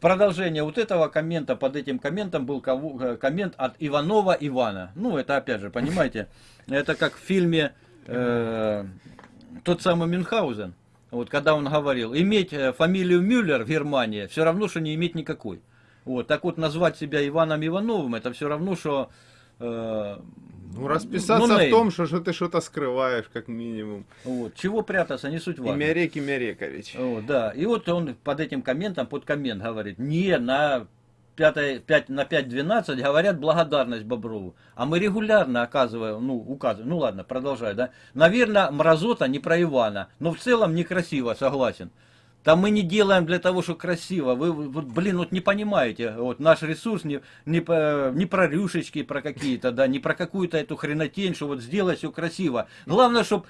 продолжение вот этого коммента, под этим комментом был э, коммент от Иванова Ивана. Ну, это опять же, понимаете, это как в фильме э, тот самый Мюнхгаузен. Вот когда он говорил, иметь э, фамилию Мюллер в Германии все равно, что не иметь никакой. Вот, так вот назвать себя Иваном Ивановым, это все равно, что ну, расписаться ну, в том, что, что ты что-то скрываешь, как минимум. Вот. Чего прятаться, не суть важно. Имярек Имярекович. Вот, да. И вот он под этим комментом, под коммент говорит, не, на 5, 5, на 5.12 говорят благодарность Боброву. А мы регулярно оказываем, ну, указываем, ну ладно, продолжай, да. Наверное, мразота не про Ивана, но в целом некрасиво, согласен. Там мы не делаем для того, что красиво. Вы, вот, блин, вот не понимаете. Вот наш ресурс не, не, не про рюшечки, про какие-то, да, не про какую-то эту хренотень, что вот сделать все красиво. Главное, чтобы,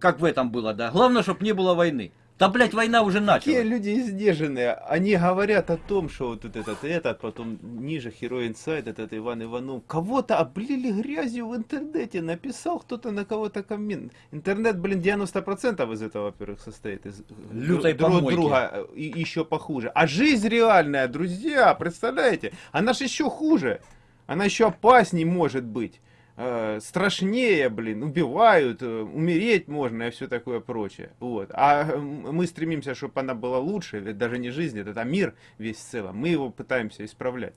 как в этом было, да, главное, чтобы не было войны. Да, блядь, война уже началась. Какие люди издержанные. Они говорят о том, что вот этот, этот, потом ниже Hero Inside, этот Иван Иванов. Кого-то облили грязью в интернете. Написал кто-то на кого-то коммент. Интернет, блин, 90% из этого, во-первых, состоит из Лютой друг друга и еще похуже. А жизнь реальная, друзья, представляете? Она же еще хуже. Она еще опасней может быть. Э, страшнее, блин, убивают, э, умереть можно и все такое прочее. Вот. А мы стремимся, чтобы она была лучше, ведь даже не жизнь, это мир весь в целом. Мы его пытаемся исправлять.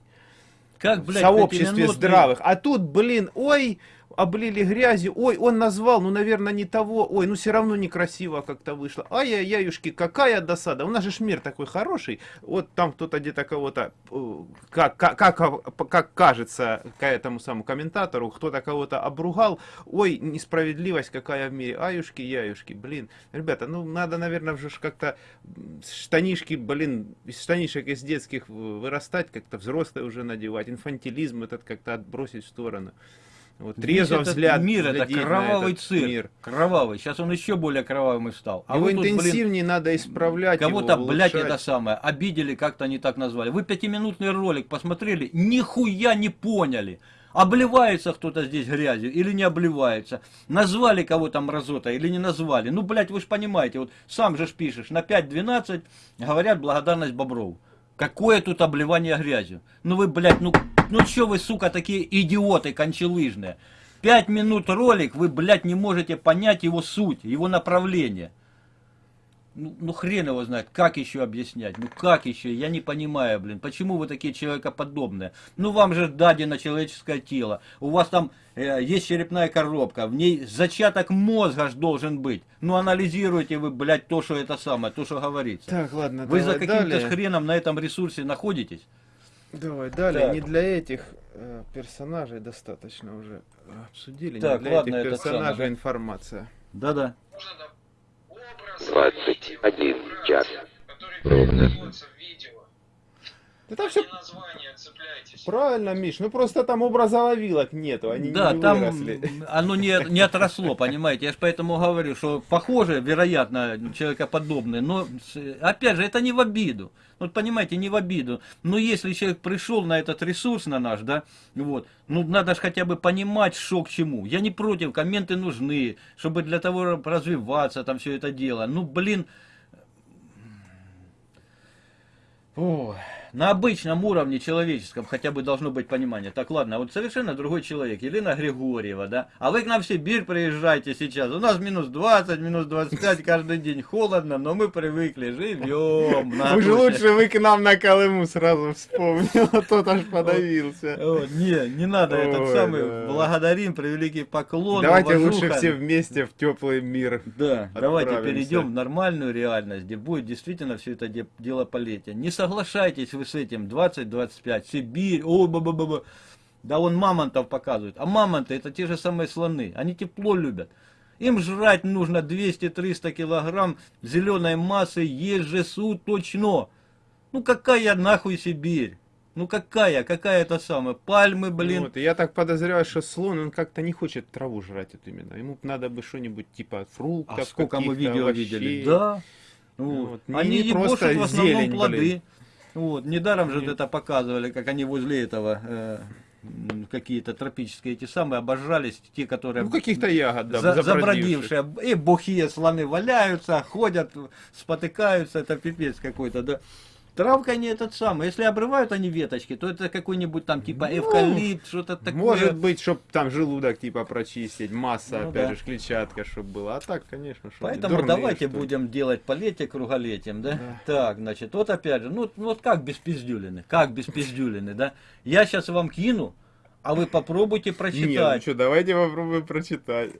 Как, блядь, в сообществе здравых. А тут, блин, ой, облили грязью, ой, он назвал, ну, наверное, не того, ой, ну, все равно некрасиво как-то вышло. Ай-яй-яюшки, какая досада, у нас же мир такой хороший, вот там кто-то где-то кого-то, э, как, как, как, как кажется к этому самому комментатору, кто-то кого-то обругал, ой, несправедливость какая в мире, аюшки, яюшки, блин, ребята, ну, надо, наверное, уже как-то штанишки, блин, из штанишек из детских вырастать, как-то взрослые уже надевать, инфантилизм этот как-то отбросить в сторону. Вот трезво взгляд. Мир это кровавый цирк. Мир. Кровавый. Сейчас он еще более кровавым стал. А Его тут, интенсивнее блин, надо исправлять. Кого-то, блядь, это самое. Обидели, как-то не так назвали. Вы пятиминутный ролик посмотрели, нихуя не поняли. Обливается кто-то здесь грязью или не обливается. Назвали кого-то мразота или не назвали. Ну, блядь, вы же понимаете, вот сам же ж пишешь, на 5-12 говорят благодарность Боброву. Какое тут обливание грязью? Ну вы, блядь, ну, ну что вы, сука, такие идиоты кончелыжные? Пять минут ролик, вы, блядь, не можете понять его суть, его направление. Ну, ну хрен его знает, как еще объяснять, ну как еще, я не понимаю, блин, почему вы такие человекоподобные? Ну вам же дадено человеческое тело, у вас там э, есть черепная коробка, в ней зачаток мозга ж должен быть. Ну анализируете вы, блядь, то, что это самое, то, что говорится. Так, ладно, Вы за каким-то хреном на этом ресурсе находитесь? Давай, далее, так. не для этих э, персонажей достаточно уже обсудили, так, не для ладно, этих персонажей информация. Да-да. 21 час. Ровно. Да там все... Правильно, Миш, ну просто там образа ловилок нету, они да, не там оно не, не отросло, понимаете, я же поэтому говорю, что похоже, вероятно, человекоподобное, но опять же, это не в обиду, вот понимаете, не в обиду, но если человек пришел на этот ресурс, на наш, да, вот, ну надо же хотя бы понимать, что к чему, я не против, комменты нужны, чтобы для того развиваться, там все это дело, ну блин, Ой на обычном уровне человеческом хотя бы должно быть понимание. Так, ладно, вот совершенно другой человек, Елена Григорьева, да? А вы к нам в Сибирь приезжаете сейчас. У нас минус 20, минус 25 каждый день. Холодно, но мы привыкли, живем. Уж лучше вы к нам на Колыму сразу вспомнил, а тот аж подавился. Не, не надо этот самый. Благодарим, превеликий поклон. Давайте лучше все вместе в теплый мир. Да, давайте перейдем в нормальную реальность, где будет действительно все это дело полетия. Не соглашайтесь вы с этим 20-25, Сибирь, о, ба -ба -ба -ба. да он мамонтов показывает. А мамонты это те же самые слоны, они тепло любят. Им жрать нужно 200-300 килограмм зеленой массы ежесуточно. Ну какая нахуй Сибирь? Ну какая, какая это самая, пальмы, блин. Вот, я так подозреваю, что слон, он как-то не хочет траву жрать вот именно. Ему надо бы что-нибудь типа фруктов, А сколько мы видео овощей. видели, да. Вот. Вот. Они не просто в основном зелень, плоды. Блин. Вот, недаром же это показывали, как они возле этого э, какие-то тропические эти самые обожрались, те, которые... Ну, каких-то ягод, да, за, забродившие. И бухие слоны валяются, ходят, спотыкаются, это пипец какой-то, да. Травка не этот самый. Если обрывают они веточки, то это какой-нибудь там типа Ну, эвкалипт, что-то такое. Может быть, чтобы там желудок типа прочистить, масса, Ну опять да. же, клетчатка, чтобы была. А так, конечно, что Поэтому давайте будем делать полетие круголетием, да? Так, значит, вот опять же, ну, ну вот как без пиздюлины, как без пиздюлины, да? Я сейчас вам кину, а вы попробуйте Нет, ну прочитать. что, давайте попробуем прочитать.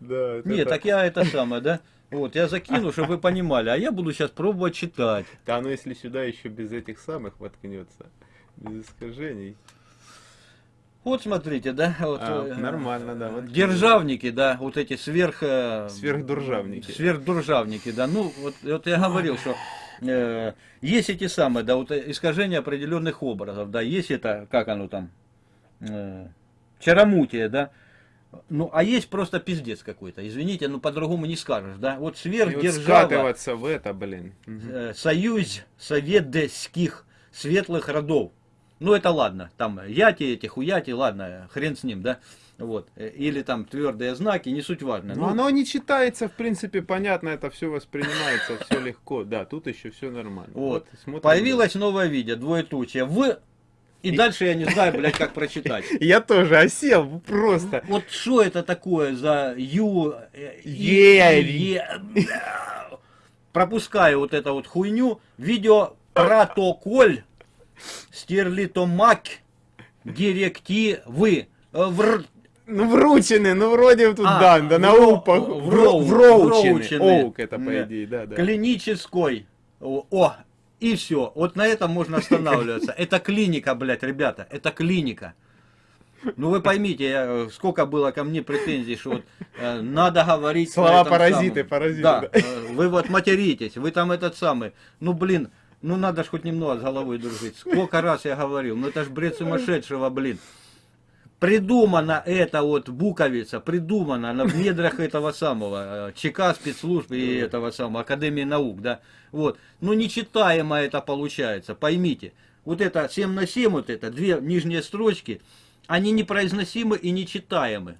Да, это- Нет, так я это самое, да? Вот, я закину, чтобы вы понимали, а я буду сейчас пробовать читать. Да, ну если сюда еще без этих самых воткнется, без искажений. Вот смотрите, да? Вот, А, э, нормально, да. вот. Державники, да, вот эти сверх... э, Сверхдуржавники. Сверхдуржавники, да. Ну, вот, вот я говорил, что э, есть эти самые, да, вот искажения определенных образов, да, есть это, как оно там, э, чаромутие, да. Ну, а есть просто пиздец какой-то, извините, ну по-другому не скажешь, да. Вот И вот сверхдержава, скатываться в это, блин. Э, союз советских светлых родов. Ну, это ладно, там яти эти, хуяти, ладно, хрен с ним, да. Вот. Э, Или там твердые знаки, не суть важно. Ну, Ну, оно не читается, в принципе, понятно, это все воспринимается, все легко. Да, тут еще все нормально. Вот. смотрим. Появилось новое видео, двоеточие. В... И, дальше я не знаю, блядь, как прочитать. Я тоже осел, просто. Вот что это такое за ю... э, Е- Пропускаю вот эту вот хуйню. Видео протоколь стерлитомак директивы. Э, вр- Ну, вручены, ну, вроде тут, А, да, да, на упах. вроу- Вроучены. Оук это, по идее, да, да. клинической. О, и все. Вот на этом можно останавливаться. Это клиника, блядь, ребята. Это клиника. Ну вы поймите, я, э, сколько было ко мне претензий, что вот э, надо говорить. Слова паразиты, самом. паразиты, Да, да. э, вы вот материтесь, вы там этот самый. Ну блин, ну надо ж хоть немного с головой дружить. Сколько раз я говорил, ну это ж бред сумасшедшего, блин. Придумана эта вот буковица, придумана она в недрах этого самого э, ЧК спецслужб и этого самого Академии наук, да. Вот. Ну нечитаемо это получается, поймите. Вот это 7 на 7, вот это, две нижние строчки, они непроизносимы и нечитаемы.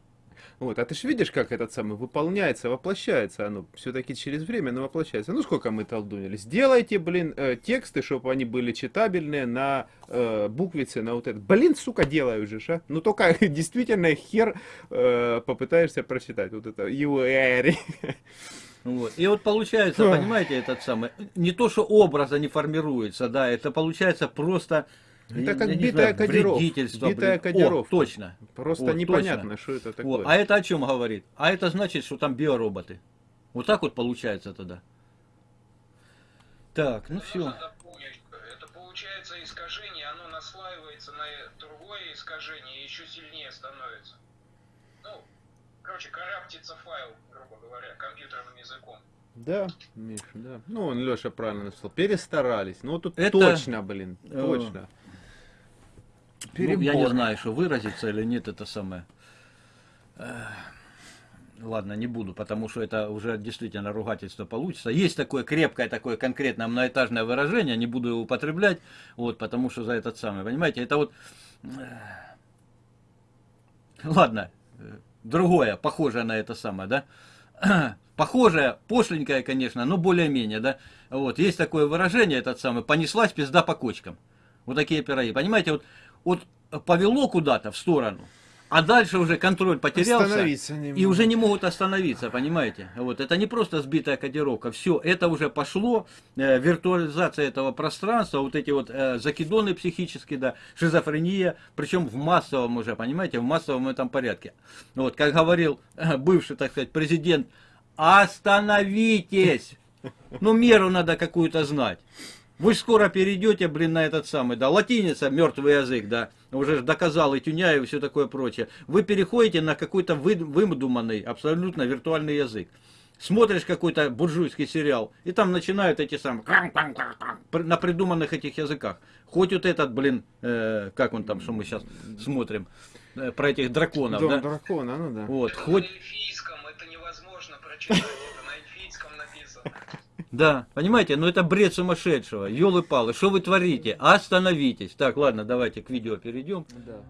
Вот, а ты же видишь, как этот самый выполняется, воплощается оно все-таки через время, но воплощается. Ну, сколько мы толдунили. Сделайте, блин, э, тексты, чтобы они были читабельные на э, буквице, на вот это. Блин, сука, делают же, а? Ну, только действительно хер э, попытаешься прочитать вот это. UR. Вот. И вот получается, понимаете, этот самый, не то, что образа не формируется, да, это получается просто... Это я как не битая кодировка. Битая кодировка. О, точно. Просто Вот, непонятно, точно. что это такое. Вот. А это о чем говорит? А это значит, что там биороботы. Вот так вот получается тогда. Так, ну все. Это получается искажение, оно наслаивается на другое искажение и еще сильнее становится. Ну, короче, караптится файл, грубо говоря, компьютерным языком. Да, Миша, да. Ну, он Леша правильно написал. Перестарались. Ну, тут Это- точно, блин, Э, точно. Ну, я не Перебор. знаю, что выразиться или нет, это самое. Ладно, не буду, потому что это уже действительно ругательство получится. Есть такое крепкое, такое конкретное многоэтажное выражение, не буду его употреблять, вот, потому что за этот самый, понимаете, это вот... Ладно, другое, похожее на это самое, да? Похожее, пошленькое, конечно, но более-менее, да? Вот, есть такое выражение, этот самый, понеслась пизда по кочкам. Вот такие пироги. Понимаете, вот, вот повело куда-то в сторону, а дальше уже контроль потерялся. И уже не могут остановиться, понимаете? Вот, это не просто сбитая кодировка, все, это уже пошло, э, виртуализация этого пространства, вот эти вот э, закидоны психические, да, шизофрения, причем в массовом уже, понимаете, в массовом этом порядке. Вот, как говорил э, бывший, так сказать, президент, остановитесь! Ну, меру надо какую-то знать. Вы скоро перейдете, блин, на этот самый, да, латиница, мертвый язык, да, уже доказал и Тюняев и все такое прочее. Вы переходите на какой-то вы- выдуманный, абсолютно виртуальный язык. Смотришь какой-то буржуйский сериал, и там начинают эти самые, на придуманных этих языках. Хоть вот этот, блин, э, как он там, что мы сейчас смотрим, э, про этих драконов, Дом да? дракона, ну да. Вот, это хоть... на эльфийском, это невозможно прочитать, Да, понимаете, ну это бред сумасшедшего. Елы-палы, что вы творите? Остановитесь. Так, ладно, давайте к видео перейдем. Да.